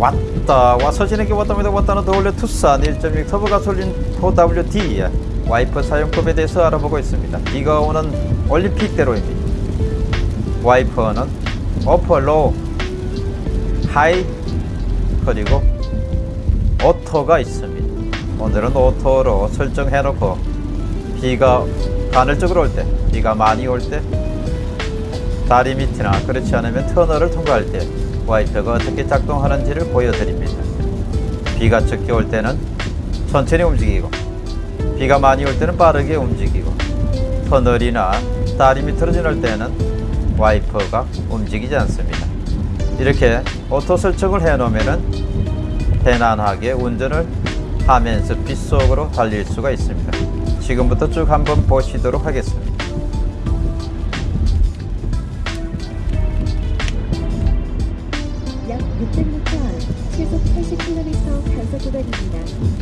왔다 와서 지내기 왔답니다. 왔다는 더올려 투싼 1.6 터보 가솔린 4WD 와이퍼 사용법에 대해서 알아보고 있습니다. 비가 오는 올림픽대로입니다 와이퍼는 어퍼 로우 하이 그리고 오토가 있습니다. 오늘은 오토로 설정해 놓고 비가 간헐적으로 올 때 비가 많이 올 때 다리 밑이나 그렇지 않으면 터널을 통과할 때 와이퍼가 어떻게 작동하는지를 보여드립니다. 비가 적게 올 때는 천천히 움직이고 비가 많이 올 때는 빠르게 움직이고 터널이나 다리 밑으로 지날 때는 와이퍼가 움직이지 않습니다. 이렇게 auto 설정을 해 놓으면 편안하게 운전을 하면서 빗속으로 달릴 수가 있습니다. 지금부터 쭉 한번 보시도록 하겠습니다. 수백입니다.